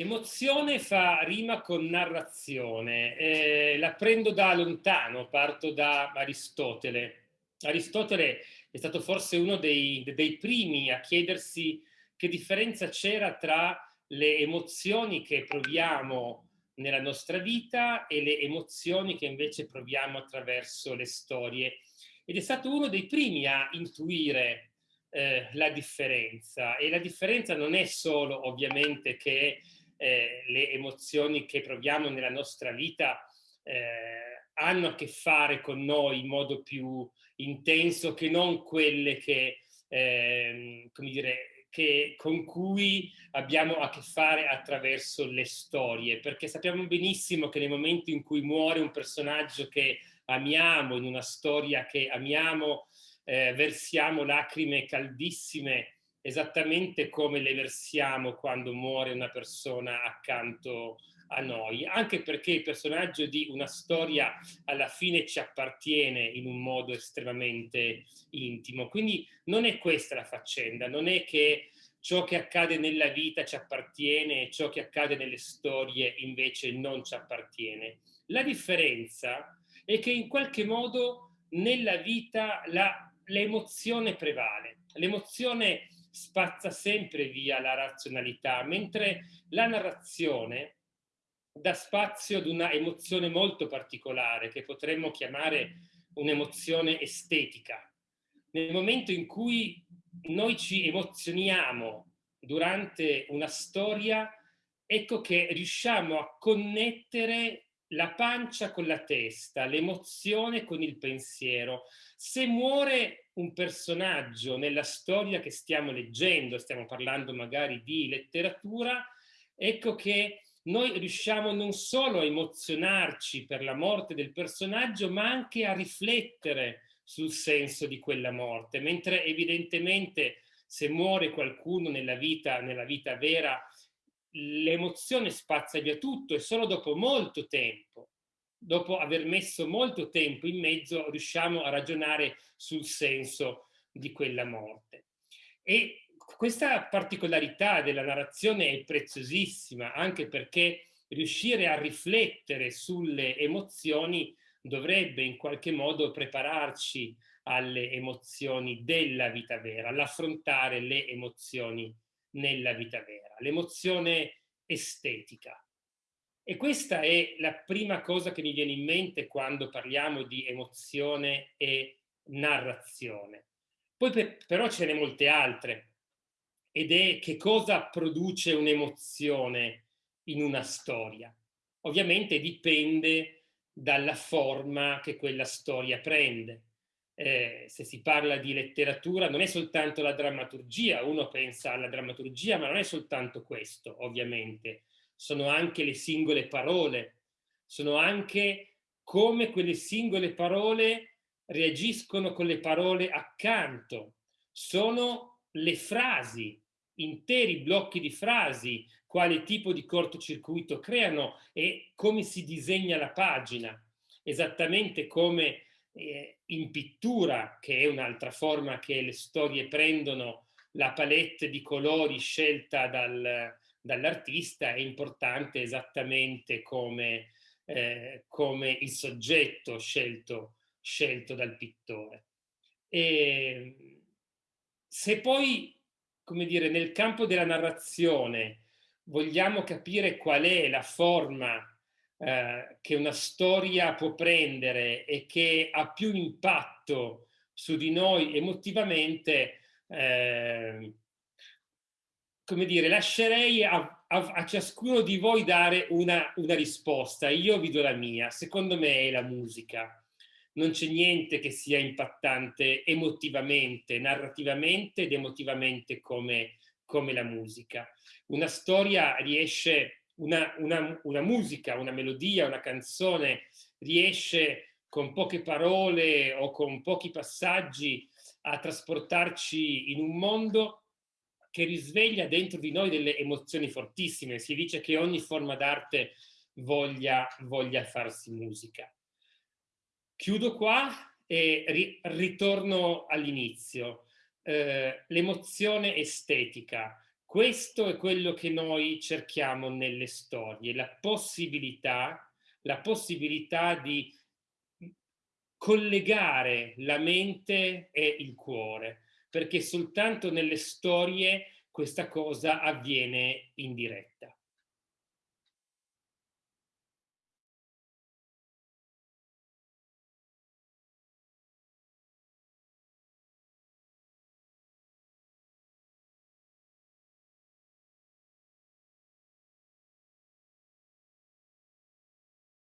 Emozione fa rima con narrazione, eh, la prendo da lontano, parto da Aristotele. Aristotele è stato forse uno dei, dei primi a chiedersi che differenza c'era tra le emozioni che proviamo nella nostra vita e le emozioni che invece proviamo attraverso le storie. Ed è stato uno dei primi a intuire eh, la differenza. E la differenza non è solo ovviamente che eh, le emozioni che proviamo nella nostra vita eh, hanno a che fare con noi in modo più intenso che non quelle che, eh, come dire, che, con cui abbiamo a che fare attraverso le storie, perché sappiamo benissimo che nel momento in cui muore un personaggio che amiamo, in una storia che amiamo, eh, versiamo lacrime caldissime esattamente come le versiamo quando muore una persona accanto a noi, anche perché il personaggio di una storia alla fine ci appartiene in un modo estremamente intimo. Quindi non è questa la faccenda, non è che ciò che accade nella vita ci appartiene e ciò che accade nelle storie invece non ci appartiene. La differenza è che in qualche modo nella vita l'emozione prevale, l'emozione spazza sempre via la razionalità, mentre la narrazione dà spazio ad una emozione molto particolare che potremmo chiamare un'emozione estetica. Nel momento in cui noi ci emozioniamo durante una storia, ecco che riusciamo a connettere la pancia con la testa, l'emozione con il pensiero. Se muore un personaggio nella storia che stiamo leggendo, stiamo parlando magari di letteratura, ecco che noi riusciamo non solo a emozionarci per la morte del personaggio, ma anche a riflettere sul senso di quella morte, mentre evidentemente se muore qualcuno nella vita, nella vita vera, l'emozione spazza via tutto e solo dopo molto tempo, dopo aver messo molto tempo in mezzo, riusciamo a ragionare sul senso di quella morte. E questa particolarità della narrazione è preziosissima, anche perché riuscire a riflettere sulle emozioni dovrebbe in qualche modo prepararci alle emozioni della vita vera, all'affrontare le emozioni nella vita vera, l'emozione estetica. E questa è la prima cosa che mi viene in mente quando parliamo di emozione e narrazione. Poi però ce ne molte altre, ed è che cosa produce un'emozione in una storia. Ovviamente dipende dalla forma che quella storia prende. Eh, se si parla di letteratura non è soltanto la drammaturgia, uno pensa alla drammaturgia, ma non è soltanto questo, ovviamente. Sono anche le singole parole, sono anche come quelle singole parole reagiscono con le parole accanto, sono le frasi interi blocchi di frasi, quale tipo di cortocircuito creano e come si disegna la pagina, esattamente come eh, in pittura, che è un'altra forma che le storie prendono, la palette di colori scelta dal, dall'artista è importante esattamente come, eh, come il soggetto scelto, scelto dal pittore. E se poi come dire, nel campo della narrazione vogliamo capire qual è la forma eh, che una storia può prendere e che ha più impatto su di noi emotivamente, eh, come dire, lascerei a, a, a, ciascuno di voi dare una, una risposta. Io vi do la mia, secondo me è la musica non c'è niente che sia impattante emotivamente, narrativamente ed emotivamente come, come la musica. Una storia riesce, una, una, una musica, una melodia, una canzone riesce con poche parole o con pochi passaggi a trasportarci in un mondo che risveglia dentro di noi delle emozioni fortissime. Si dice che ogni forma d'arte voglia, voglia farsi musica. Chiudo qua e ri ritorno all'inizio. Eh, L'emozione estetica. Questo è quello che noi cerchiamo nelle storie, la possibilità, la possibilità di collegare la mente e il cuore, perché soltanto nelle storie questa cosa avviene in diretta.